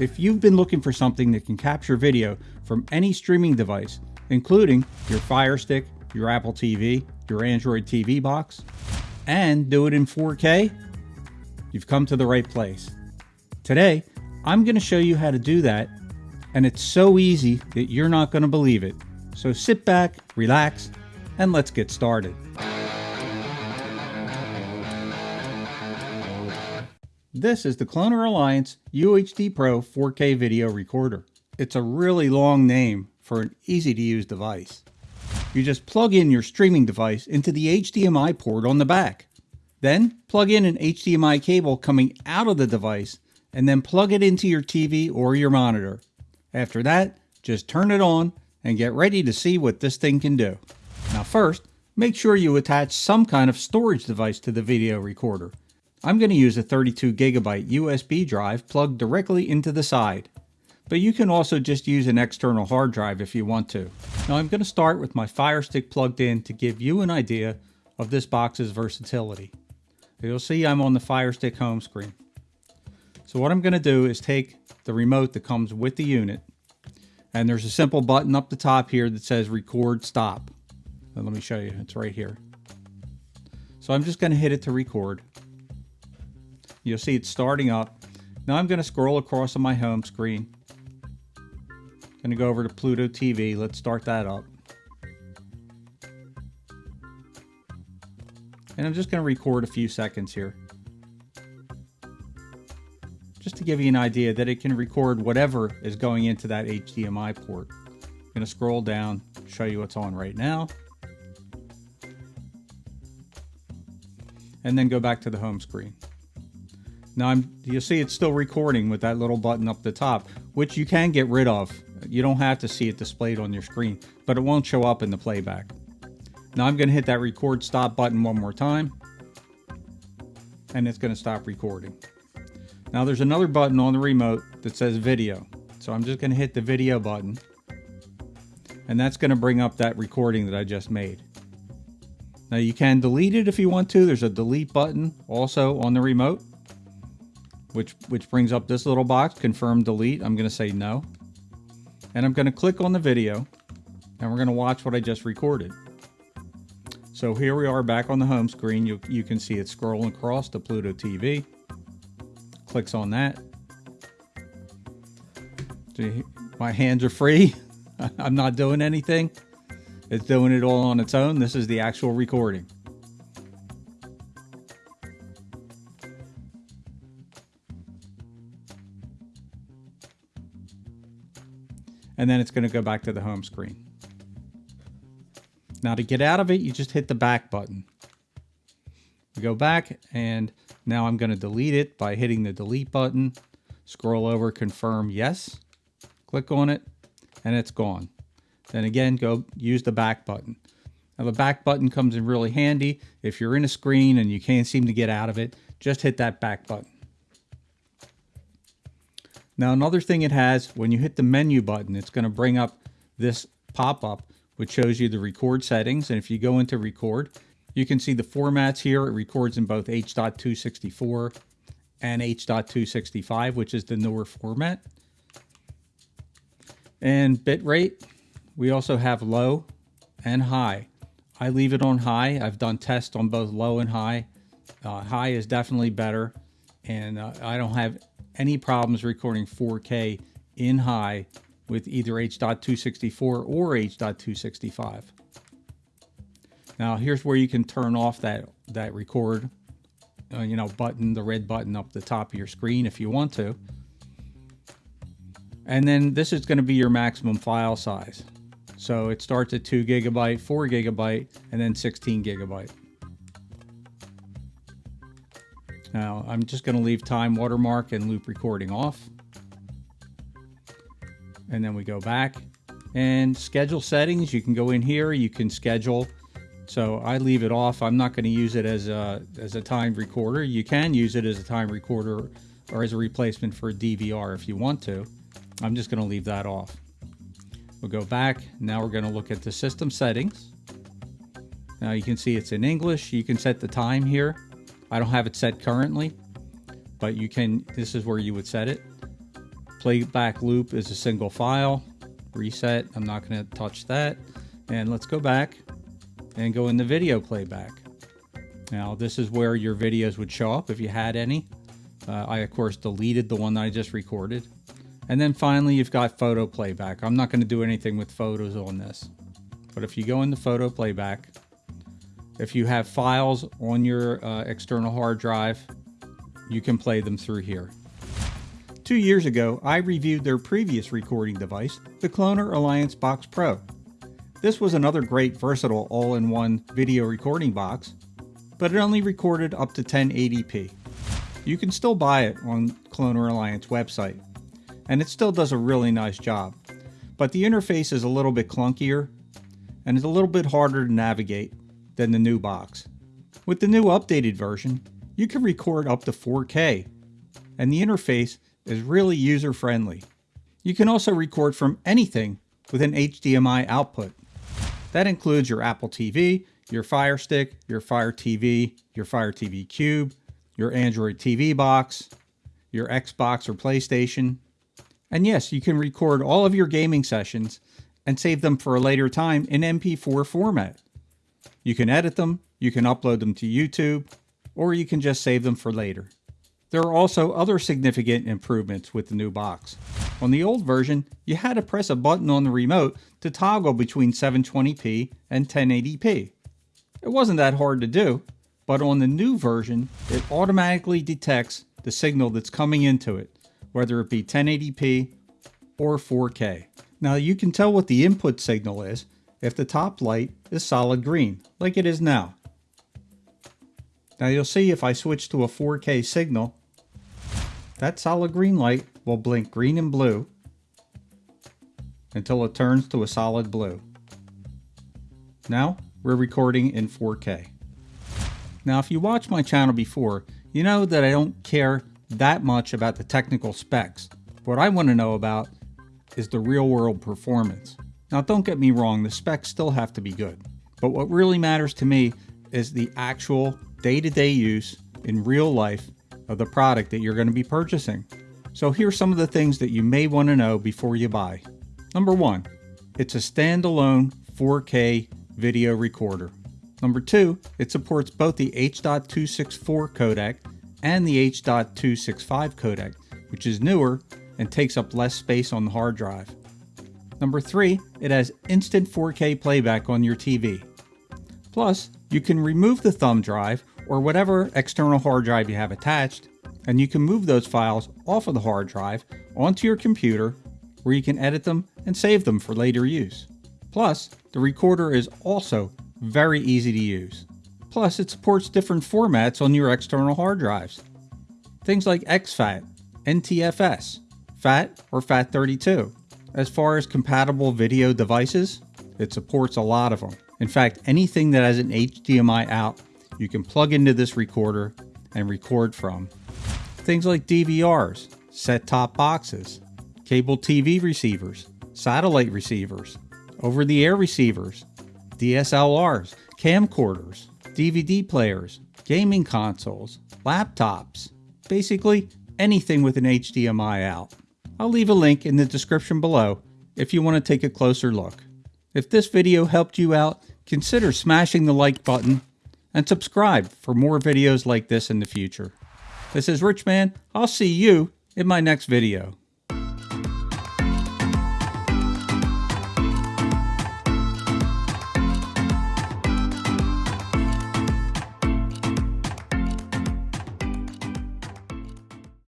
If you've been looking for something that can capture video from any streaming device, including your Fire Stick, your Apple TV, your Android TV box, and do it in 4K, you've come to the right place. Today, I'm going to show you how to do that, and it's so easy that you're not going to believe it. So sit back, relax, and let's get started. This is the Cloner Alliance UHD Pro 4K video recorder. It's a really long name for an easy to use device. You just plug in your streaming device into the HDMI port on the back. Then plug in an HDMI cable coming out of the device and then plug it into your TV or your monitor. After that, just turn it on and get ready to see what this thing can do. Now first, make sure you attach some kind of storage device to the video recorder. I'm going to use a 32 gigabyte USB drive plugged directly into the side. But you can also just use an external hard drive if you want to. Now I'm going to start with my Fire Stick plugged in to give you an idea of this box's versatility. You'll see I'm on the Fire Stick home screen. So what I'm going to do is take the remote that comes with the unit and there's a simple button up the top here that says record stop. let me show you, it's right here. So I'm just going to hit it to record. You'll see it's starting up. Now I'm going to scroll across on my home screen. Going to go over to Pluto TV. Let's start that up. And I'm just going to record a few seconds here. Just to give you an idea that it can record whatever is going into that HDMI port. I'm going to scroll down, show you what's on right now. And then go back to the home screen. Now I'm, you see it's still recording with that little button up the top, which you can get rid of. You don't have to see it displayed on your screen, but it won't show up in the playback. Now I'm going to hit that record stop button one more time, and it's going to stop recording. Now there's another button on the remote that says video. So I'm just going to hit the video button, and that's going to bring up that recording that I just made. Now you can delete it if you want to. There's a delete button also on the remote which, which brings up this little box, confirm delete. I'm going to say no. And I'm going to click on the video and we're going to watch what I just recorded. So here we are back on the home screen. You, you can see it scrolling across to Pluto TV. Clicks on that. My hands are free. I'm not doing anything. It's doing it all on its own. This is the actual recording. And then it's going to go back to the home screen. Now to get out of it, you just hit the back button. We go back and now I'm going to delete it by hitting the delete button, scroll over, confirm yes, click on it, and it's gone. Then again, go use the back button. Now the back button comes in really handy. If you're in a screen and you can't seem to get out of it, just hit that back button. Now another thing it has, when you hit the menu button, it's going to bring up this pop-up which shows you the record settings. And if you go into record, you can see the formats here. It records in both H.264 and H.265, which is the newer format. And bitrate, we also have low and high. I leave it on high. I've done tests on both low and high. Uh, high is definitely better, and uh, I don't have any problems recording 4K in high with either H.264 or H.265. Now here's where you can turn off that, that record, uh, you know, button, the red button up the top of your screen if you want to. And then this is going to be your maximum file size. So it starts at 2 gigabyte, 4 gigabyte, and then 16 gigabyte. Now I'm just going to leave time watermark and loop recording off. And then we go back and schedule settings. You can go in here, you can schedule. So I leave it off. I'm not going to use it as a, as a time recorder. You can use it as a time recorder or as a replacement for a DVR if you want to. I'm just going to leave that off. We'll go back. Now we're going to look at the system settings. Now you can see it's in English. You can set the time here. I don't have it set currently, but you can, this is where you would set it. Playback loop is a single file. Reset, I'm not going to touch that. And let's go back and go into video playback. Now this is where your videos would show up if you had any. Uh, I of course deleted the one that I just recorded. And then finally you've got photo playback. I'm not going to do anything with photos on this. But if you go into photo playback, if you have files on your uh, external hard drive, you can play them through here. Two years ago, I reviewed their previous recording device, the Cloner Alliance Box Pro. This was another great versatile all-in-one video recording box, but it only recorded up to 1080p. You can still buy it on Cloner Alliance website, and it still does a really nice job. But the interface is a little bit clunkier, and it's a little bit harder to navigate than the new box. With the new updated version, you can record up to 4K, and the interface is really user-friendly. You can also record from anything with an HDMI output. That includes your Apple TV, your Fire Stick, your Fire TV, your Fire TV Cube, your Android TV box, your Xbox or PlayStation. And yes, you can record all of your gaming sessions and save them for a later time in MP4 format. You can edit them, you can upload them to YouTube, or you can just save them for later. There are also other significant improvements with the new box. On the old version, you had to press a button on the remote to toggle between 720p and 1080p. It wasn't that hard to do, but on the new version, it automatically detects the signal that's coming into it, whether it be 1080p or 4K. Now you can tell what the input signal is if the top light is solid green, like it is now. Now you'll see if I switch to a 4K signal, that solid green light will blink green and blue until it turns to a solid blue. Now we're recording in 4K. Now if you watch my channel before, you know that I don't care that much about the technical specs. What I want to know about is the real world performance. Now don't get me wrong, the specs still have to be good. But what really matters to me is the actual day-to-day -day use in real life of the product that you're going to be purchasing. So here's some of the things that you may want to know before you buy. Number one, it's a standalone 4K video recorder. Number two, it supports both the H.264 codec and the H.265 codec, which is newer and takes up less space on the hard drive. Number three, it has instant 4K playback on your TV. Plus, you can remove the thumb drive or whatever external hard drive you have attached, and you can move those files off of the hard drive onto your computer where you can edit them and save them for later use. Plus, the recorder is also very easy to use. Plus, it supports different formats on your external hard drives. Things like exFAT, NTFS, FAT, or FAT32. As far as compatible video devices, it supports a lot of them. In fact, anything that has an HDMI out, you can plug into this recorder and record from. Things like DVRs, set-top boxes, cable TV receivers, satellite receivers, over-the-air receivers, DSLRs, camcorders, DVD players, gaming consoles, laptops, basically anything with an HDMI out. I'll leave a link in the description below if you want to take a closer look. If this video helped you out, consider smashing the like button and subscribe for more videos like this in the future. This is Rich Man. I'll see you in my next video.